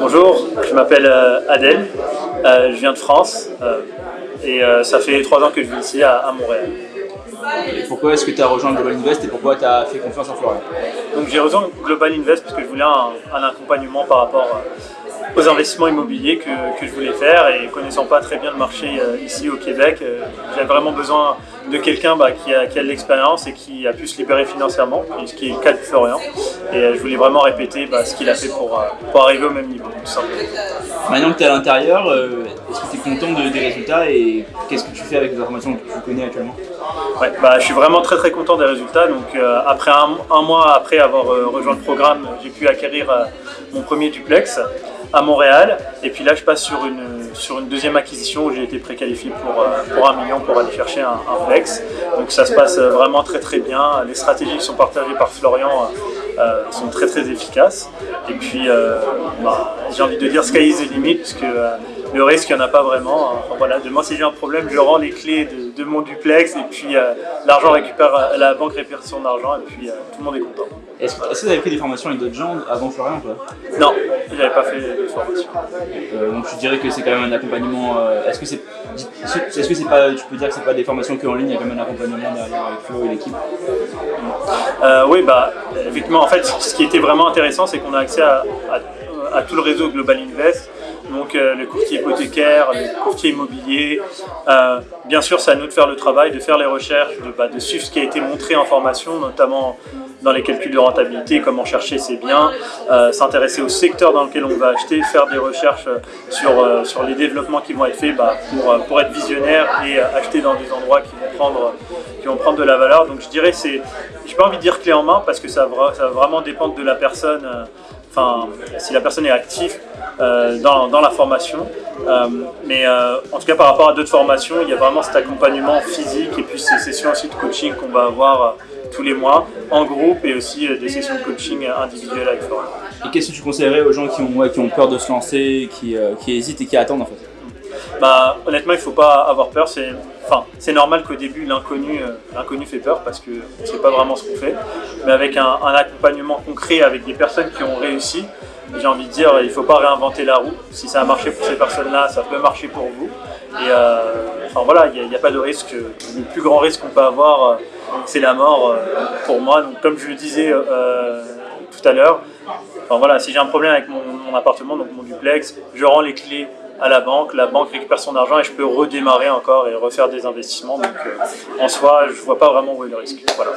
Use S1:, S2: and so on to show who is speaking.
S1: Bonjour, je m'appelle euh, Adèle, euh, je viens de France euh, et ça fait trois ans que je vis ici à, Montréal.
S2: Et pourquoi est-ce que tu as rejoint Global Invest et pourquoi tu as fait confiance en Florian?
S1: Donc j'ai rejoint Global Invest parce que je voulais un, un accompagnement par rapport aux investissements immobiliers que, je voulais faire et connaissant pas très bien le marché euh, ici au Québec, euh, j'avais vraiment besoin de quelqu'un bah, qui a, de l'expérience et qui a pu se libérer financièrement, ce qui est le cas de Florian. Et euh, je voulais vraiment répéter bah, ce qu'il a fait pour, arriver au même niveau,
S2: Maintenant que tu es à l'intérieur, est-ce que tu es content des résultats et qu'est-ce que tu fais avec les informations que tu connais actuellement?
S1: Ouais, bah, je suis vraiment très très content des résultats. Donc, après un, mois après avoir rejoint le programme, j'ai pu acquérir mon premier duplex à Montréal. Et puis là, je passe sur une, sur une deuxième acquisition où j'ai été préqualifié pour, euh, pour un million pour aller chercher un, flex. Donc ça se passe euh, vraiment très très bien. Les stratégies qui sont partagées par Florian euh, sont très très efficaces. Et puis, bah, j'ai envie de dire sky is the limit, puisque le risque, il n'y en a pas vraiment. voilà, demain, si j'ai un problème, je rends les clés de, mon duplex et puis l'argent récupère, la banque récupère son argent et puis tout le monde est content.
S2: Est-ce que, vous avez pris des formations avec d'autres gens avant Florian toi?
S1: Non, je n'avais pas fait de formation.
S2: Euh, donc tu dirais que c'est quand même un accompagnement. Euh, est-ce que c'est, est-ce que c'est pas, tu peux dire que c'est pas des formations que en ligne, il y a quand même un accompagnement derrière avec Flo et l'équipe?
S1: Euh, Oui, bah effectivement, en fait, ce qui était vraiment intéressant, c'est qu'on a accès à, à tout le réseau Global Invest donc euh, le courtier hypothécaire, le courtier immobilier. Euh, bien sûr, c'est à nous de faire le travail, de faire les recherches, de, bah, de, suivre ce qui a été montré en formation, notamment dans les calculs de rentabilité, comment chercher ses biens, euh, s'intéresser au secteur dans lequel on va acheter, faire des recherches sur, sur les développements qui vont être faits bah, pour, pour être visionnaire et acheter dans des endroits qui vont prendre, qui vont prendre de la valeur. Donc je dirais, j'ai pas envie de dire clé en main parce que ça va, ça va vraiment dépendre de la personne enfin, si la personne est active euh, dans, la formation. Euh, mais euh, en tout cas, par rapport à d'autres formations, il y a vraiment cet accompagnement physique et puis ces sessions aussi de coaching qu'on va avoir tous les mois en groupe et aussi des sessions de coaching individuelles avec Florian.
S2: Et qu'est-ce que tu conseillerais aux gens qui ont, qui ont peur de se lancer, qui, qui hésitent et qui attendent en fait?
S1: Bah, honnêtement, il faut pas avoir peur. C'est enfin, normal qu'au début, l'inconnu euh, fait peur parce qu'on ne sait pas vraiment ce qu'on fait. Mais avec un, accompagnement concret, avec des personnes qui ont réussi, j'ai envie de dire, il ne faut pas réinventer la roue. Si ça a marché pour ces personnes-là, ça peut marcher pour vous. Et euh, enfin voilà, il n'y a, pas de risque. Le plus grand risque qu'on peut avoir, euh, c'est la mort pour moi. Donc comme je le disais tout à l'heure, enfin, voilà, si j'ai un problème avec mon, mon appartement, donc mon duplex, je rends les clés à la banque, la banque récupère son argent et je peux redémarrer encore et refaire des investissements. Donc euh, en soi, je vois pas vraiment où est le risque. Voilà.